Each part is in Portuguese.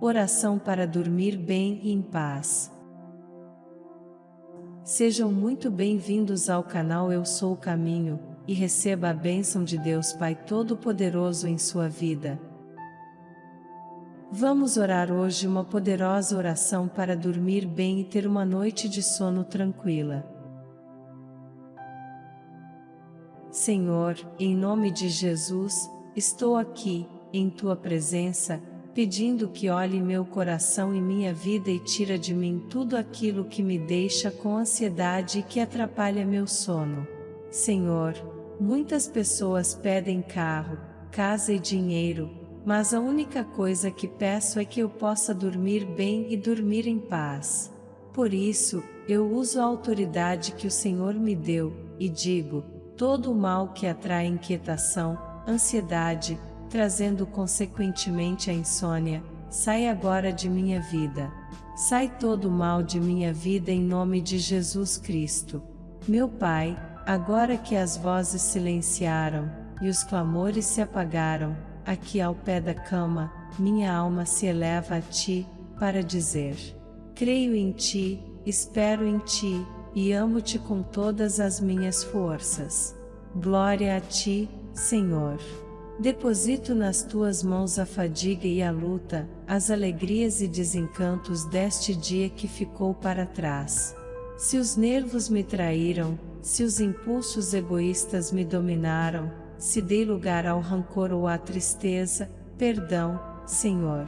Oração para dormir bem e em paz. Sejam muito bem-vindos ao canal Eu Sou o Caminho, e receba a bênção de Deus Pai Todo-Poderoso em sua vida. Vamos orar hoje uma poderosa oração para dormir bem e ter uma noite de sono tranquila. Senhor, em nome de Jesus, estou aqui, em tua presença, pedindo que olhe meu coração e minha vida e tira de mim tudo aquilo que me deixa com ansiedade e que atrapalha meu sono. Senhor, muitas pessoas pedem carro, casa e dinheiro, mas a única coisa que peço é que eu possa dormir bem e dormir em paz. Por isso, eu uso a autoridade que o Senhor me deu, e digo: todo o mal que atrai inquietação, ansiedade, trazendo consequentemente a insônia, sai agora de minha vida. Sai todo o mal de minha vida em nome de Jesus Cristo. Meu Pai, agora que as vozes silenciaram, e os clamores se apagaram, aqui ao pé da cama, minha alma se eleva a Ti, para dizer: Creio em Ti, espero em Ti, e amo-te com todas as minhas forças. Glória a Ti, Senhor. Deposito nas tuas mãos a fadiga e a luta, as alegrias e desencantos deste dia que ficou para trás. Se os nervos me traíram, se os impulsos egoístas me dominaram, se dei lugar ao rancor ou à tristeza, perdão, Senhor.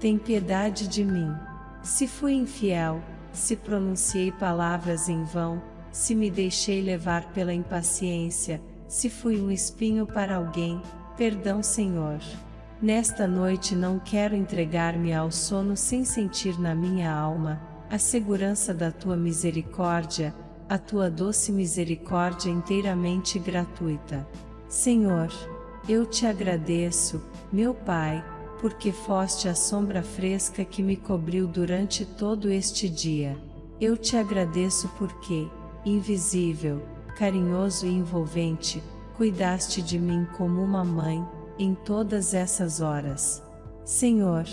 Tem piedade de mim. Se fui infiel, se pronunciei palavras em vão, se me deixei levar pela impaciência, se fui um espinho para alguém, Perdão, Senhor. Nesta noite não quero entregar-me ao sono sem sentir na minha alma a segurança da tua misericórdia, a tua doce misericórdia inteiramente gratuita. Senhor, eu te agradeço, meu Pai, porque foste a sombra fresca que me cobriu durante todo este dia. Eu te agradeço porque, invisível, carinhoso e envolvente, cuidaste de mim como uma mãe, em todas essas horas. Senhor,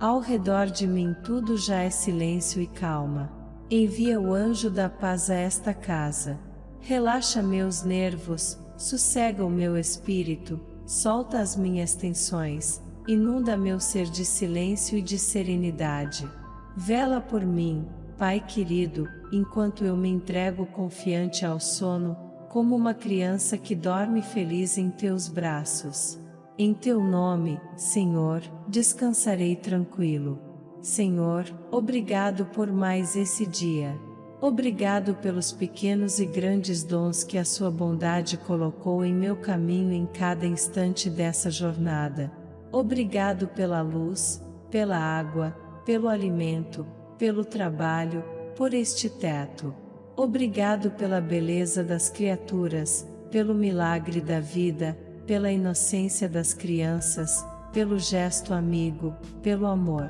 ao redor de mim tudo já é silêncio e calma. Envia o anjo da paz a esta casa. Relaxa meus nervos, sossega o meu espírito, solta as minhas tensões, inunda meu ser de silêncio e de serenidade. Vela por mim, Pai querido, enquanto eu me entrego confiante ao sono, como uma criança que dorme feliz em teus braços. Em teu nome, Senhor, descansarei tranquilo. Senhor, obrigado por mais esse dia. Obrigado pelos pequenos e grandes dons que a sua bondade colocou em meu caminho em cada instante dessa jornada. Obrigado pela luz, pela água, pelo alimento, pelo trabalho, por este teto. Obrigado pela beleza das criaturas, pelo milagre da vida, pela inocência das crianças, pelo gesto amigo, pelo amor.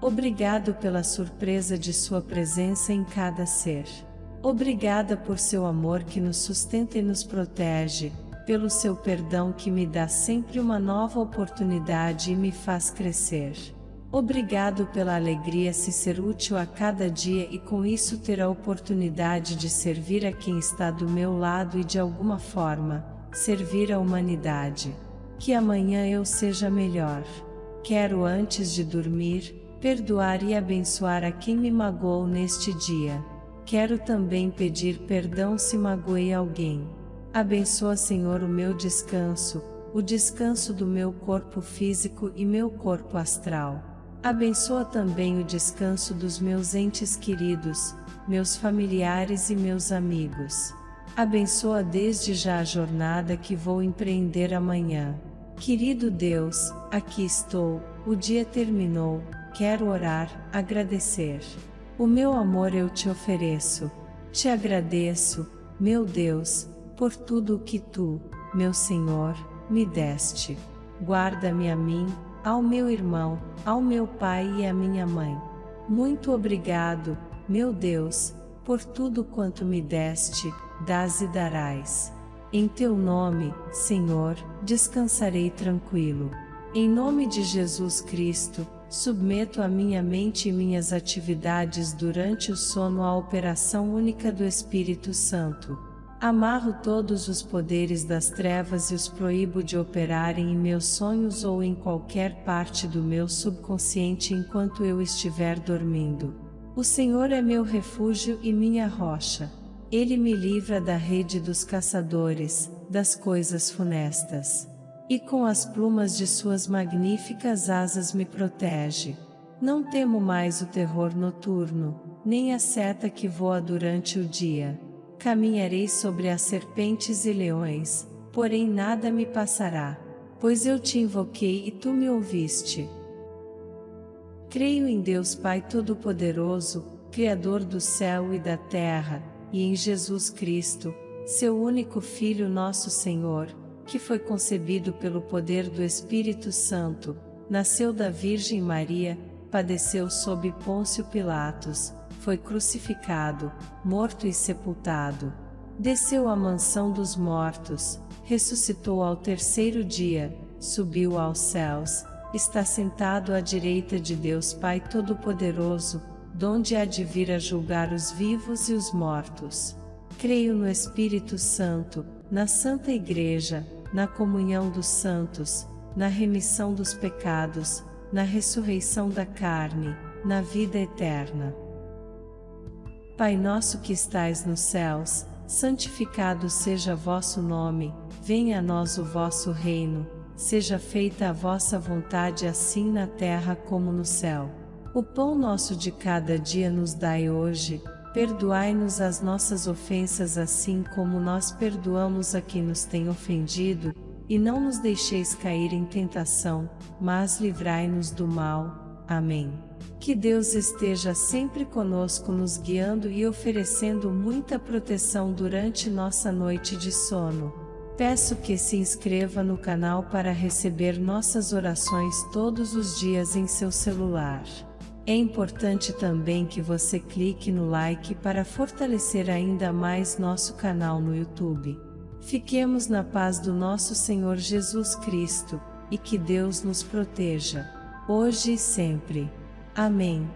Obrigado pela surpresa de Sua presença em cada ser. Obrigada por seu amor que nos sustenta e nos protege, pelo seu perdão que me dá sempre uma nova oportunidade e me faz crescer. Obrigado pela alegria se ser útil a cada dia e com isso ter a oportunidade de servir a quem está do meu lado e de alguma forma, servir a humanidade. Que amanhã eu seja melhor. Quero antes de dormir, perdoar e abençoar a quem me magoou neste dia. Quero também pedir perdão se magoei alguém. Abençoa Senhor o meu descanso, o descanso do meu corpo físico e meu corpo astral. Abençoa também o descanso dos meus entes queridos, meus familiares e meus amigos. Abençoa desde já a jornada que vou empreender amanhã. Querido Deus, aqui estou, o dia terminou, quero orar, agradecer. O meu amor eu te ofereço. Te agradeço, meu Deus, por tudo o que tu, meu Senhor, me deste. Guarda-me a mim, ao meu irmão, ao meu pai e à minha mãe. Muito obrigado, meu Deus, por tudo quanto me deste, dás e darás. Em teu nome, Senhor, descansarei tranquilo. Em nome de Jesus Cristo, submeto a minha mente e minhas atividades durante o sono à operação única do Espírito Santo. Amarro todos os poderes das trevas e os proíbo de operarem em meus sonhos ou em qualquer parte do meu subconsciente enquanto eu estiver dormindo. O Senhor é meu refúgio e minha rocha. Ele me livra da rede dos caçadores, das coisas funestas. E com as plumas de suas magníficas asas me protege. Não temo mais o terror noturno, nem a seta que voa durante o dia caminharei sobre as serpentes e leões, porém nada me passará, pois eu te invoquei e tu me ouviste. Creio em Deus Pai Todo-Poderoso, Criador do céu e da terra, e em Jesus Cristo, seu único Filho nosso Senhor, que foi concebido pelo poder do Espírito Santo, nasceu da Virgem Maria, padeceu sob Pôncio Pilatos, foi crucificado, morto e sepultado. Desceu à mansão dos mortos, ressuscitou ao terceiro dia, subiu aos céus, está sentado à direita de Deus Pai Todo-Poderoso, donde há de vir a julgar os vivos e os mortos. Creio no Espírito Santo, na Santa Igreja, na comunhão dos santos, na remissão dos pecados, na ressurreição da carne, na vida eterna. Pai nosso que estais nos céus, santificado seja vosso nome, venha a nós o vosso reino, seja feita a vossa vontade assim na terra como no céu. O pão nosso de cada dia nos dai hoje, perdoai-nos as nossas ofensas assim como nós perdoamos a quem nos tem ofendido, e não nos deixeis cair em tentação, mas livrai-nos do mal. Amém. Que Deus esteja sempre conosco nos guiando e oferecendo muita proteção durante nossa noite de sono. Peço que se inscreva no canal para receber nossas orações todos os dias em seu celular. É importante também que você clique no like para fortalecer ainda mais nosso canal no YouTube. Fiquemos na paz do nosso Senhor Jesus Cristo, e que Deus nos proteja, hoje e sempre. Amém.